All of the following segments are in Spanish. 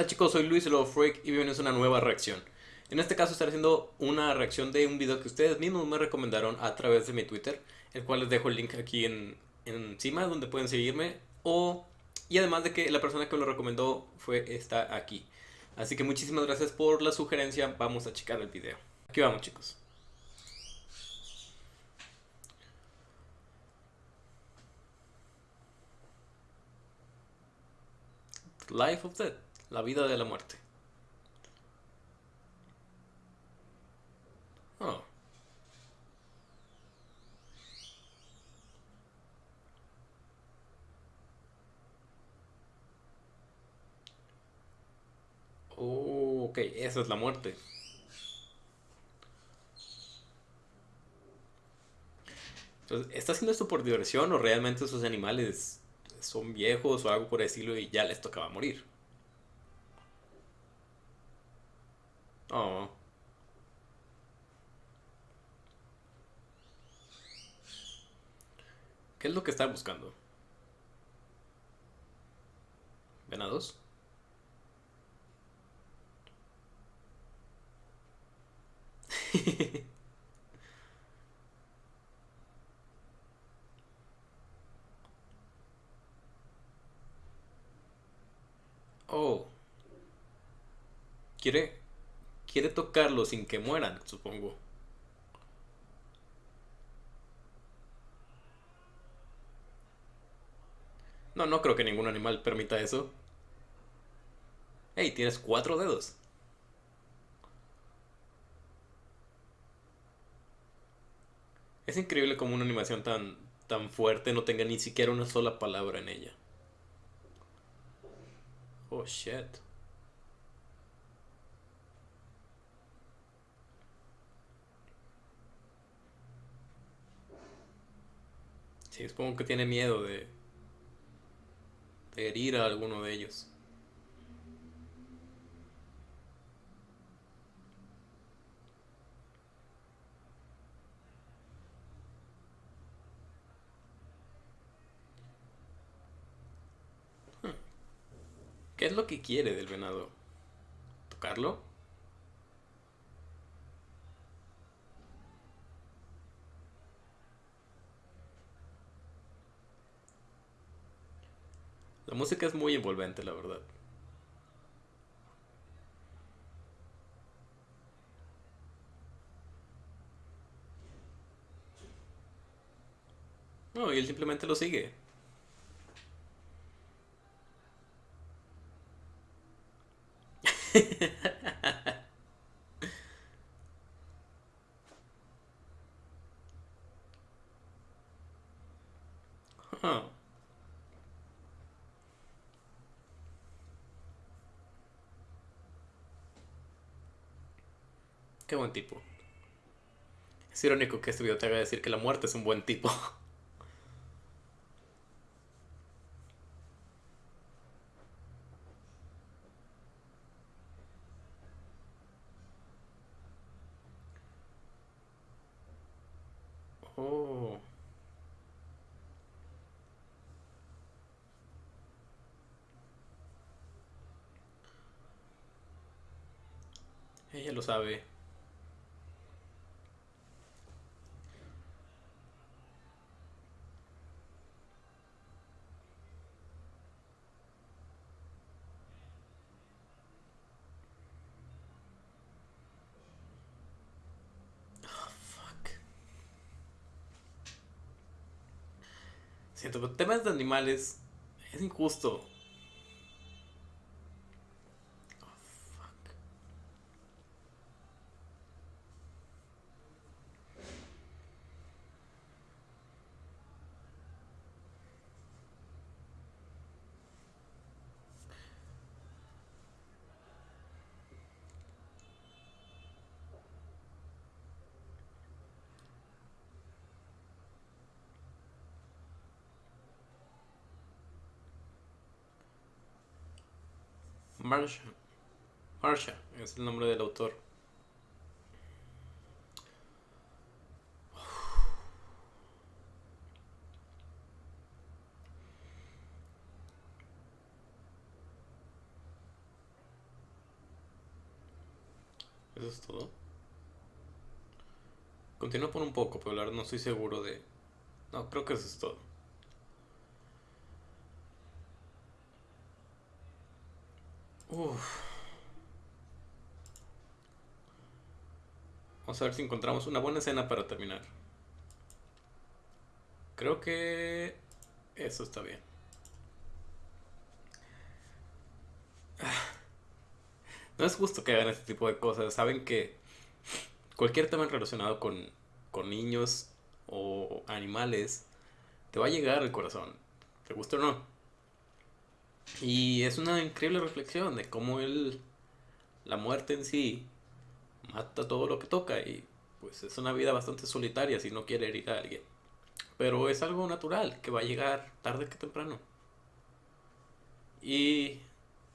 tal chicos? Soy Luis Love Freak y bienvenidos a una nueva reacción. En este caso estaré haciendo una reacción de un video que ustedes mismos me recomendaron a través de mi Twitter, el cual les dejo el link aquí en, encima donde pueden seguirme o y además de que la persona que lo recomendó fue está aquí. Así que muchísimas gracias por la sugerencia. Vamos a checar el video. Aquí vamos, chicos. Life of Death, la vida de la muerte. Oh. Oh, ok, esa es la muerte. Entonces, ¿está haciendo esto por diversión o realmente esos animales son viejos o algo por decirlo y ya les tocaba morir? Oh. ¿Qué es lo que está buscando? ¿Venados? oh. Quiere... Quiere tocarlo sin que mueran, supongo. No, no creo que ningún animal permita eso. Hey, tienes cuatro dedos. Es increíble como una animación tan, tan fuerte no tenga ni siquiera una sola palabra en ella. Oh, shit. Sí, supongo que tiene miedo de, de herir a alguno de ellos. ¿Qué es lo que quiere del venado? ¿Tocarlo? Música es muy envolvente, la verdad. No, y él simplemente lo sigue. Qué buen tipo. Es irónico que este video te haga decir que la muerte es un buen tipo. Oh. Ella lo sabe. Siento que temas de animales es injusto. Marsha. Marsha es el nombre del autor. Eso es todo. Continúo por un poco, pero no estoy seguro de... No, creo que eso es todo. Uf. Vamos a ver si encontramos una buena escena para terminar. Creo que eso está bien. No es justo que hagan este tipo de cosas. Saben que cualquier tema relacionado con, con niños o animales te va a llegar al corazón. ¿Te gusta o no? Y es una increíble reflexión de cómo él, la muerte en sí, mata todo lo que toca y pues es una vida bastante solitaria si no quiere herir a alguien. Pero es algo natural que va a llegar tarde que temprano. Y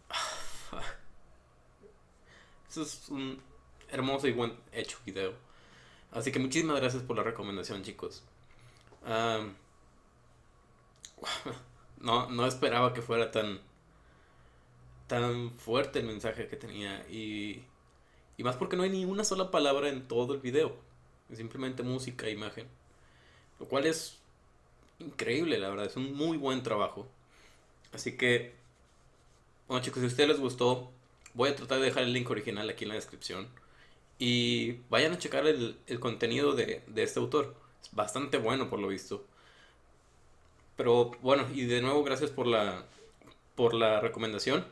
Eso es un hermoso y buen hecho video. Así que muchísimas gracias por la recomendación, chicos. no, no esperaba que fuera tan tan fuerte el mensaje que tenía y, y más porque no hay ni una sola palabra en todo el video. Es simplemente música imagen. Lo cual es increíble, la verdad. Es un muy buen trabajo. Así que, bueno chicos, si a ustedes les gustó, Voy a tratar de dejar el link original aquí en la descripción. Y vayan a checar el, contenido de, este autor. Es bastante bueno por lo visto. Pero bueno, y de nuevo gracias por la, por la recomendación.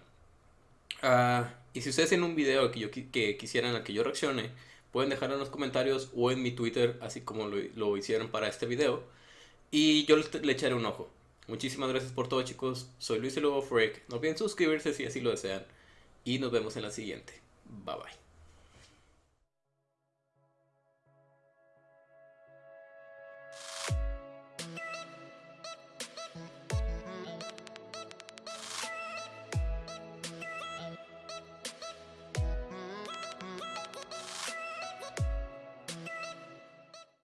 Ah, y si ustedes tienen un video que, yo, que quisieran a que yo reaccione, pueden dejarlo en los comentarios o en mi Twitter, así como lo, hicieron para este video. Y yo le, echaré un ojo. Muchísimas gracias por todo chicos. Soy Luis Lobo Freak. No olviden suscribirse si así lo desean y nos vemos en la siguiente. Bye bye.